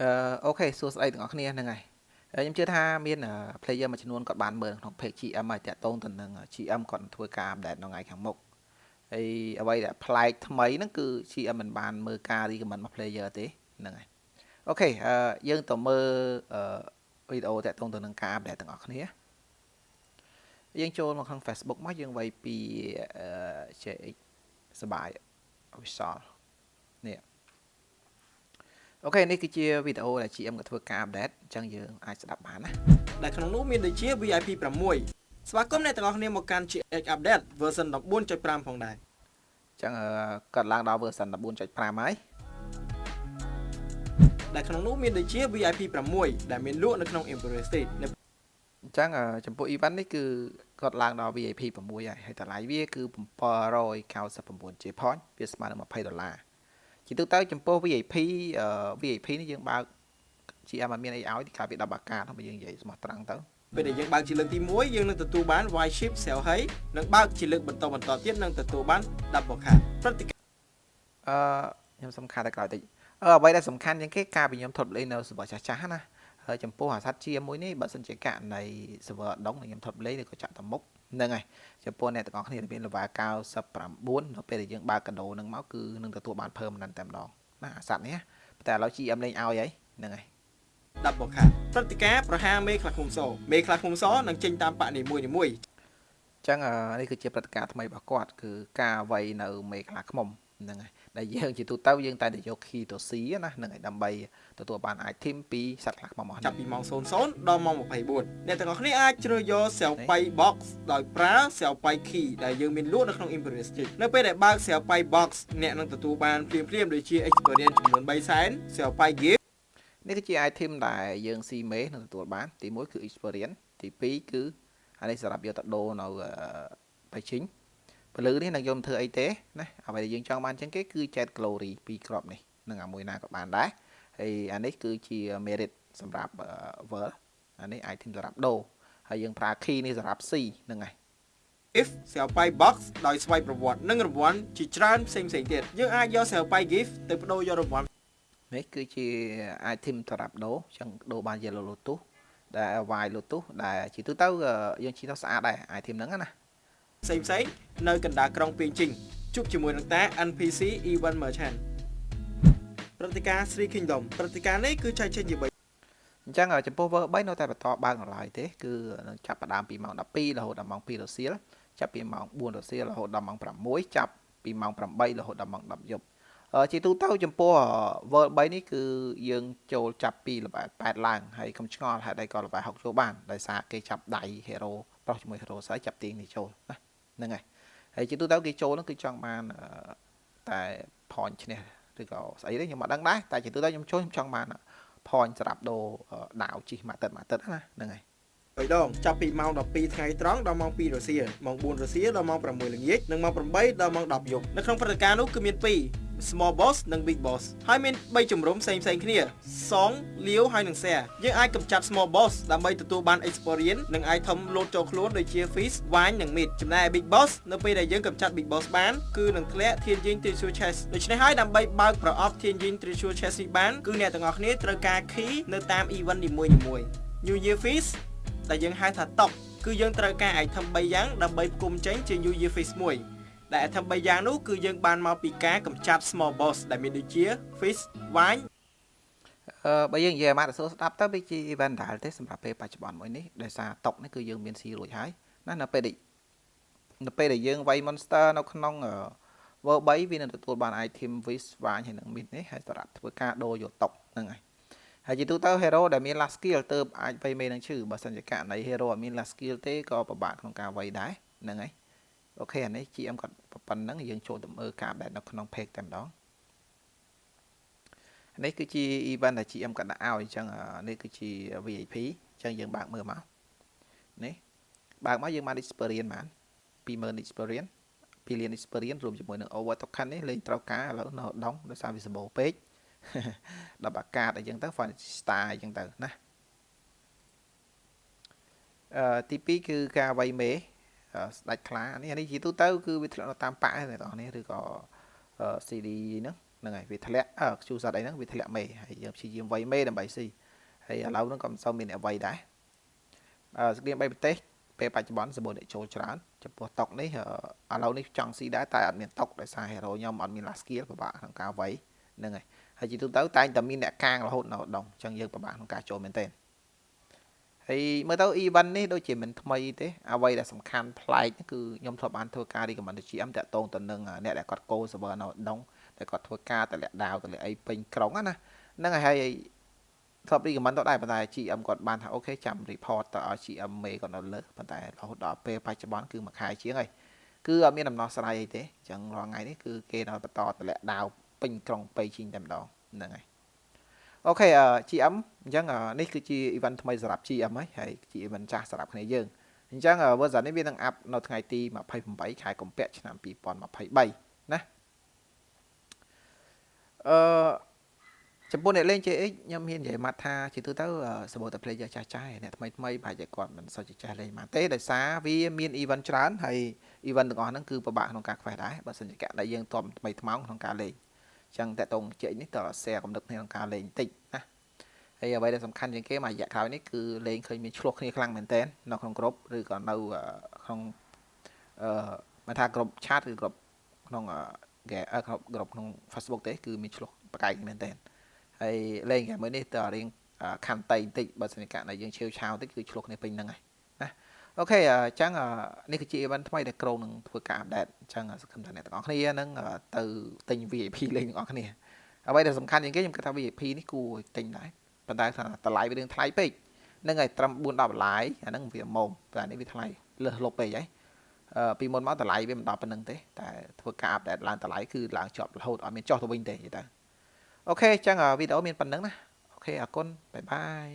អឺ OK សួស្តីទាំងអស់គ្នាហ្នឹងហើយខ្ញុំជឿថាមាន player មួយចំនួនគាត់បានមើលក្នុង page GM ហើយតាក់ទងទៅនឹង GM គាត់ធ្វើការ update នៅថ្ងៃខាងមុខហើយអ្វីដែលប្លែកថ្មីហ្នឹងគឺ GM មិនបានមើលការ recommend របស់ player ទេហ្នឹងហើយ OK អឺយើងទៅមើលវីដេអូតាក់ទងទៅនឹងការ update ទាំងអស់គ្នាយើងចូលមកក្នុង Facebook មកយើងវាយពី JX សបាយ official នេះ អូខេនេះគឺជាវីដេអូដែល GM ក៏ធ្វើការ update អញ្ចឹងយើងអាចស្ដាប់បានណាដែលក្នុងនោះមានដូចជា VIP 6ស្វាគមន៍អ្នកទាំងអស់គ្នាមកកាន់ GX update version 14.5ផងដែរអញ្ចឹងកាត់ឡើងដល់ version 14.5ហើយដែលក្នុងនោះមានដូចជា VIP 6ដែលមានលក់នៅក្នុង Imperial State អញ្ចឹងចំពោះ event នេះគឺគាត់ឡើងដល់ VIP 6ហើយហើយតម្លៃវាគឺ 799J point វាស្មើនឹង20ដុល្លារ ជាទូទៅចំពោះ VIP VIP នេះយើងបើក GM អត់មានអីឲ្យកាលពី10អាកាសបើយើងនិយាយស្មោះត្រង់ទៅពេលដែលយើងបើកជាលើកទី1យើងនឹងទទួលបាន Y chip sell ហើយនិងបើកជាលើកបន្តបន្តទៀតនឹងទទួលបាន double card ព្រឹត្តិការណ៍អឺខ្ញុំសំខាន់តែក្រោយតិចអឺអ្វីដែលសំខាន់ជាងគេការពីខ្ញុំថតលេងនៅ server ចាស់ចាស់ណាហើយចំពោះអាសត្វជាមួយនេះបើសិនជាករណី server ដងខ្ញុំថតលេងឬក៏ចាក់ទៅមុខ ហ្នឹងហើយចំពោះអ្នកទាំងអស់គ្នាមាន level 99នៅពេលដែលយើងបើកកាដូនឹងមកគឺនឹងទទួលបាន permanent តែម្ដងណាអាសត្វនេះតែឥឡូវ GM លេងឲ្យហើយហ្នឹងហើយ10បខាព្រឹត្តិការណ៍ប្រហារមេខ្លះឃុំសមេខ្លះឃុំសនឹងចេញតាមបកនីមួយនីមួយអញ្ចឹងនេះគឺជាព្រឹត្តិការណ៍ថ្មីរបស់គាត់គឺការវាយនៅមេខ្លះឃុំហ្នឹងហើយ ដែលយើងជាទូទៅយើងតែតែយក key ទៅ C ណាហ្នឹងហើយដើម្បីទទួលបាន item ពីសត្វខ្លះខ្មោះចាប់ពីម៉ោង00ដល់ម៉ោង24អ្នកទាំងអស់គ្នាអាចជ្រើសយក Selpay box ដោយប្រើ Selpay key ដែលយើងមានលក់នៅក្នុង Imperial Stick នៅពេលដែលបើក Selpay box អ្នកនឹងទទួលបានភ្លាមភ្លាមដូចជា experience ចំនួន3សែន Selpay gift នេះគឺជា item ដែលយើងស៊ីមេនឹងទទួលបាន ទី1គឺ experience ទី2គឺអានេះសម្រាប់យកទៅដូរនៅបៃឈិញ ពលឺនេះនឹងយកធ្វើអីទេណាអ្វីដែលយើងចង់បានចឹងគេគឺ Jet Glory ពីរគ្រាប់នេះនឹងអាមួយណាក៏បានដែរហើយអានេះគឺជា merit សម្រាប់ World អានេះ item សម្រាប់ដូរហើយយើងប្រើ key នេះសម្រាប់ C ហ្នឹងហើយ if ស្រាវប៉ៃ box ដោយស្វ័យប្រវត្តិនិងរង្វាន់ជាច្រើនផ្សេងផ្សេងទៀតយើងអាចយកស្រាវប៉ៃ gift ទៅបដូរយករង្វាន់នេះគឺជា item សម្រាប់ដូរចឹងដូរបាន yellow lotus ដែល white lotus ដែលជាទូទៅយើងជិះទៅស្អាតដែរ item ហ្នឹងណា ផ្សេងផ្សេងនៅកណ្ដាលក្រុងពីងជីងជួបជាមួយនឹងតា NPC Event Merchant ព្រឹត្តិការណ៍ Three Kingdom ព្រឹត្តិការណ៍នេះគឺចែកចេញជា3អញ្ចឹងចំពោះ Ver 3នៅតែបន្តបើកនៅឡើយទេគឺនឹងចាប់ផ្ដើមពីម៉ោង12រហូតដល់ម៉ោង2រសៀលចាប់ពីម៉ោង4រសៀលរហូតដល់ម៉ោង6ចាប់ពីម៉ោង8រហូតដល់ម៉ោង10យប់ជាទូទៅចំពោះ World 3នេះគឺយើងចូលចាប់ពីល្បែ8ឡើងហើយកុំឆ្ងល់ហេតុអីក៏ល្បែ6ចូលបានដោយសារគេចាប់ដៃ hero ប្រុសជាមួយ hero ស្រីចាប់ទាញនេះចូលណា ហ្នឹងហើយហើយជាទូទៅគេចូលហ្នឹងគឺចង់បានតែ point ឈ្នះឬក៏ស្អីទេខ្ញុំមិនដឹងដែរតែជាទូទៅខ្ញុំចូលខ្ញុំចង់បាន point សម្រាប់ដូរដាវជីម៉ាទឹកម៉ាទឹកណាហ្នឹងហើយបីដងចាប់ពីម៉ោង12ថ្ងៃត្រង់ដល់ម៉ោង2រសៀលម៉ោង4រសៀលដល់ម៉ោង6ល្ងាចនិងម៉ោង8ដល់ម៉ោង10យប់នៅក្នុងព្រឹត្តិការណ៍នោះគឺមាន2 small boss និង big boss ហើយមាន3ជំរំផ្សេងផ្សេងគ្នាសងលាវហើយនិង share យើងអាចកម្ចាត់ small boss ដើម្បីទទួលបាន experience និង item លោតចូលខ្លួនដូចជា fish វាញនិង meat ចំណែក big boss នៅពេលដែលយើងកម្ចាត់ big boss បានគឺនឹងធ្លាក់ធានយិញ treasure chest ដូច្នេះហើយដើម្បីបើកប្រអប់ធានយិញ treasure chest នេះបានគឺអ្នកទាំងអស់គ្នាត្រូវការ key នៅតាម event នីមួយៗ New Year Fish ដែលយើងហៅថាតុកគឺយើងត្រូវការ item 3យ៉ាងដើម្បីផ្គុំចេញជា New Year Fish មួយ ដែលអត្ថ3យ៉ាងនោះគឺយើងបានមកពីការកម្ចាត់ small boss ដែលមានដូចជា fish វាញអឺបើយើងនិយាយអាម៉ាត់សួរស្ដាប់ទៅវាជា event ដែលទេសម្រាប់ពេលបច្ចុប្បន្នមួយនេះដោយសារតុកនេះគឺយើងមានស៊ីរួចហើយណានៅពេលដែលនៅពេលដែលយើងវាយ monster នៅក្នុង World 3វានឹងទទួលបាន item fish វាញហើយនឹង meat នេះហើយសម្រាប់ធ្វើការដូរយកតុកហ្នឹងហើយហើយជាទូទៅ hero ដែលមាន last skill ទៅអាចវាយមេនឹងឈឺបើសិនជាករណី hero អត់មាន last skill ទេក៏ពិបាកក្នុងការវាយដែរហ្នឹងហើយ អូខេអានេះ GM គាត់ប៉ុណ្ណឹងយើងចូលទៅមើលការបែបនៅក្នុង page តែម្ដងនេះគឺជា event ដែល GM គាត់ដាក់ឲ្យអញ្ចឹងនេះគឺជា VIP អញ្ចឹងយើងបើកមើលមកនេះបើកមកយើងបាន experience បាន20000 experience 2លាន experience រួមជាមួយនឹង over token នេះលេងត្រូវការឥឡូវនៅដងដោយសារវាសម្បូរពេកដល់អាកាសអីចឹងទៅ font star អីចឹងទៅណាអឺទី2គឺការវាយមេ ស្ដាច់ខ្លានេះនេះជាទូទៅគឺវាធ្លាក់នៅតាមប៉ាក់ទេបងប្អូនឬក៏ CD ហ្នឹងហ្នឹងហើយវាធ្លាក់អឺខ្ជូសត្វអីហ្នឹងវាធ្លាក់មេហើយយើងព្យាយាមវាយមេដើម្បីស៊ីហើយឥឡូវហ្នឹងក៏មិនសូវមានអ្វីដែរអឺស្គ្រីន3ប្រទេសពេលបច្ចុប្បន្នសម្បូរអ្នកចូលច្រើនចំពោះតុកនេះឥឡូវនេះចង់ស៊ីដែរតែអត់មានតុកដោយសារ hero ខ្ញុំអត់មាន last skill ពិបាកក្នុងការវាយហ្នឹងហើយហើយជាទូទៅតែងតែមានអ្នកកាងរហូតនៅដងអញ្ចឹងយើងពិបាកក្នុងការចូលមែនទែន ហើយមើលទៅ event នេះដូចជាមិនថ្មីទេអ្វីដែលសំខាន់ប្លែកគឺខ្ញុំធ្លាប់បានធ្វើការ recommend ទៅ GM តាក់ទងទៅនឹងអ្នកដែលគាត់កោ server នៅដងតែគាត់ធ្វើការតម្លាក់ដាវតម្លាក់អីពេញក្រុងណាហ្នឹងហើយហើយធ្លាប់ recommend ទៅដែរប៉ុន្តែ GM គាត់បានថាអូខេចាំ report ទៅឲ្យ GM មេគាត់នៅលើប៉ុន្តែរហូតដល់ពេលបច្ចុប្បន្នគឺមួយខែជាងហើយគឺអត់មានដំណោះស្រាយអីទេអញ្ចឹងរាល់ថ្ងៃនេះគឺគេនៅបន្តតម្លាក់ដាវពេញក្រុងប៉េជីងតែម្ដងហ្នឹងហើយ អូខេ GM អញ្ចឹងនេះគឺជា event ថ្មីសម្រាប់ GM ហើយហើយជា event ចាស់សម្រាប់គ្នាយើងអញ្ចឹង version នេះវានឹងអាប់នៅថ្ងៃទី28ខែកុម្ភៈឆ្នាំ2023ណាអឺចំពោះអ្នកលេង JX ខ្ញុំមាននិយាយមកថាជាទូទៅសម្បូរតែ player ចាស់ចាស់អ្នកថ្មីថ្មីប្រហែលជាគាត់មិនសូវជាចេះលេងមកទេដោយសារវាមាន event ច្រើនហើយ event ទាំងអស់ហ្នឹងគឺពិបាកក្នុងការខ្វេះដែរបើសិនជាកដែលយើងតបថ្មីថ្មោងក្នុងការលេង ចឹងតកតងជែកនេះតើ share កំណត់គ្នាក្នុងការលេងតិចណាហើយអ្វីដែលសំខាន់ជាងគេមួយរយៈក្រោយនេះគឺលេងឃើញមានឆ្លោះគ្នាខ្លាំងមែនតើនៅក្នុងក្រុមឬក៏នៅក្នុងអឺមកថាក្រុម chat ឬក្រុមក្នុងគេក្រុមក្នុង Facebook ទេគឺមានឆ្លោះបកែកមែនតើហើយលេងហ្គេមមួយនេះតើរៀងខន្តីបន្តិចបើសិនជាយើងឆាវឆាវតិចគឺឆ្លោះគ្នាពេញហ្នឹងហើយណា អូខេអញ្ចឹងនេះគឺជា event ថ្មីដែលក្រុងនឹងធ្វើការ update អញ្ចឹងសង្ឃឹមថាអ្នកទាំងអស់គ្នានឹងទៅទិញ VIP លេងទាំងអស់គ្នាអ្វីដែលសំខាន់ជាងគេខ្ញុំគិតថា VIP នេះគួរទិញដែរប៉ុន្តែថាតម្លៃវារឿងថ្លៃពេកហ្នឹងហើយត្រឹម4 10ដុល្លារអាហ្នឹងវាម៉ោមតែនេះវាថ្លៃលើសលុបពេកហើយអឺពីមុនមកតម្លៃវាមិនដល់ប៉ុណ្្នឹងទេតែធ្វើការ update ឡើងតម្លៃគឺឡើងជាប់រហូតអត់មានចុះទៅវិញទេនិយាយទៅ OK អញ្ចឹងវីដេអូមានប៉ុណ្្នឹងណា OK អរគុណ bye bye